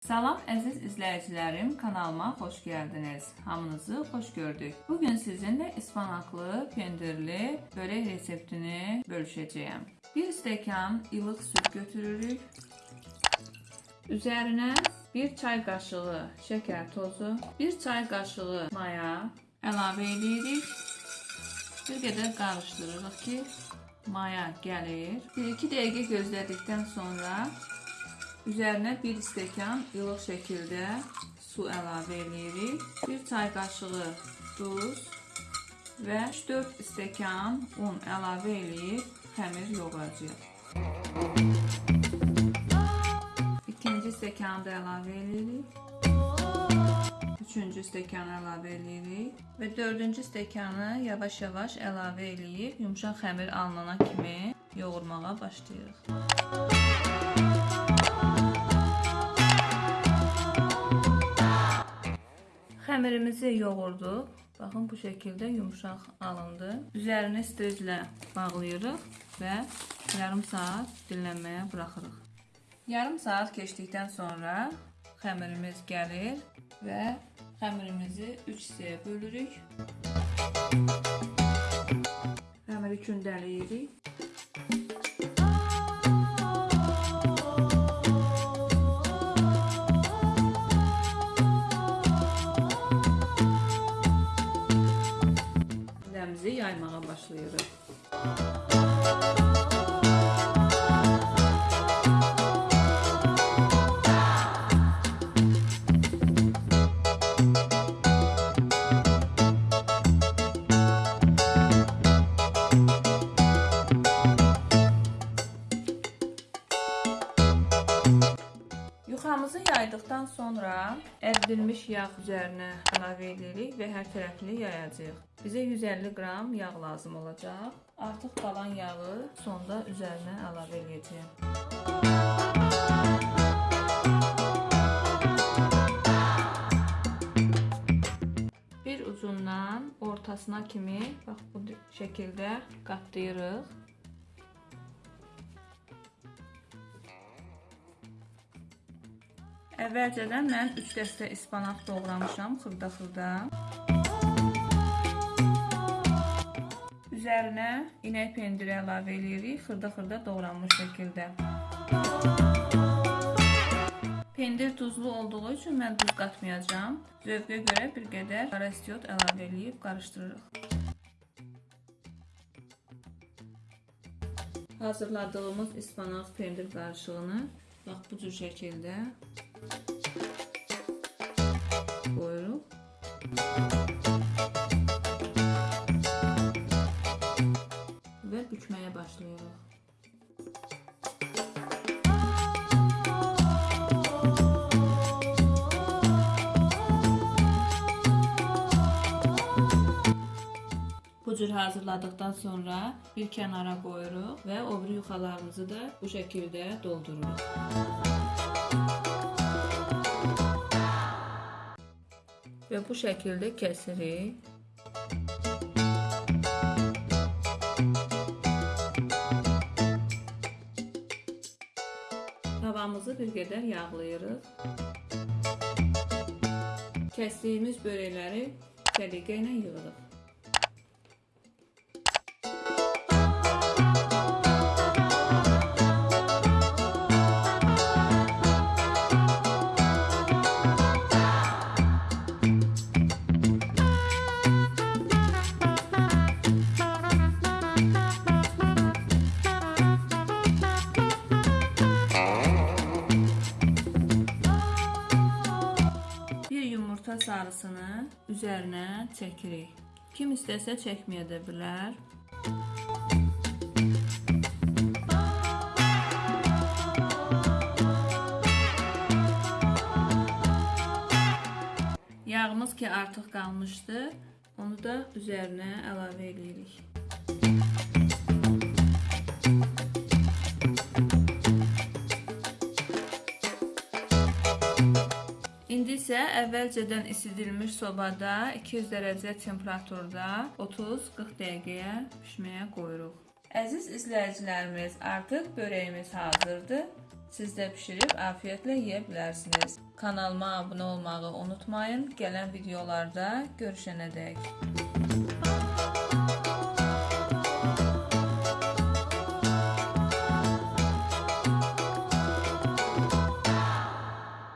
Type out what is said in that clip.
Salam əziz izləyicilərim, kanalıma xoş gəldiniz. Hamınızı xoş gördük. Bu gün sizinlə ispanaqlı, pendirli börək reseptini bölüşəcəyəm. 1 stəkan ilıq süd götürürük. Üzərinə 1 çay qaşığı şəkər tozu, 1 çay qaşığı maya əlavə edirik. Bir qədər qarışdırırıq ki, maya gəlir. 1-2 dəqiqə gözlədikdən sonra üzərinə 1 stəkan ilıq şəkildə su əlavə edirik. 1 çay qaşığı duz və 4 stəkan un əlavə edib xəmir yoğuracağıq. İkinci stəkanı da əlavə edirik. Üçüncü stəkanı əlavə edirik və dördüncü stəkanı yavaş-yavaş əlavə edib yumşaq xəmir alınana kimi yoğurmağa başlayırıq. Xəmirimizi yoğurduq. Baxın bu şəkildə yumşaq alındı. Üzərini striclə bağlayırıq və yarım saat dinlənməyə buraxırıq. Yarım saat keçdikdən sonra xəmirimiz gəlir və xəmirimizi 3 hissəyə bölürük. Xəmiri kündələyirik. Yuxamızı yaydıqdan sonra əridilmiş yağ üzərinə əlavə edirik və hər tərəfli yayacağıq. Bizə 150 qram yağ lazım olacaq. Artıq qalan yağı sonda üzərinə əlavə edəcəyəm. Bir ucundan ortasına kimi bax bu şəkildə qatlayırıq. Əvvəlcədən mən 3 dəstə ispanaq doğramışam xırda-xırda. Üzərinə inək pendiri əlavə edirik, xırda-xırda doğranmış şəkildə. Pendir duzlu olduğu üçün mən duz qatmayacağam. Zövqə görə bir qədər qara istiot əlavə edib qarışdırırıq. Hazırladığımız ispanaq pendir qarışığını bax bu cür şəkildə qoyuruq. Və bükməyə başlayırıq. Cür hazırladıktan sonra bir kənara qoyuruq və o biri yuxalarımızı da bu şəkildə doldururuq. Və bu şəkildə kəsirik. Tavamızı bir qədər yağlayırıq. Kəsdiyimiz börəkləri səliqə ilə yığırıq. Yumurta sarısını üzərinə çəkirik. Kim istəsə çəkməyə də bilər. Yağımız ki artıq qalmışdı, onu da üzərinə əlavə edirik. İndi isə əvvəlcədən isidilmiş sobada 200 dərəcə temperaturda 30-40 dəqiqəyə bişməyə qoyuruq. Əziz izləyicilərimiz, artıq börəyimiz hazırdır Siz də bişirib afiyetlə yeyə bilərsiniz. Kanalıma abunə olmağı unutmayın. Gələn videolarda görüşənədək.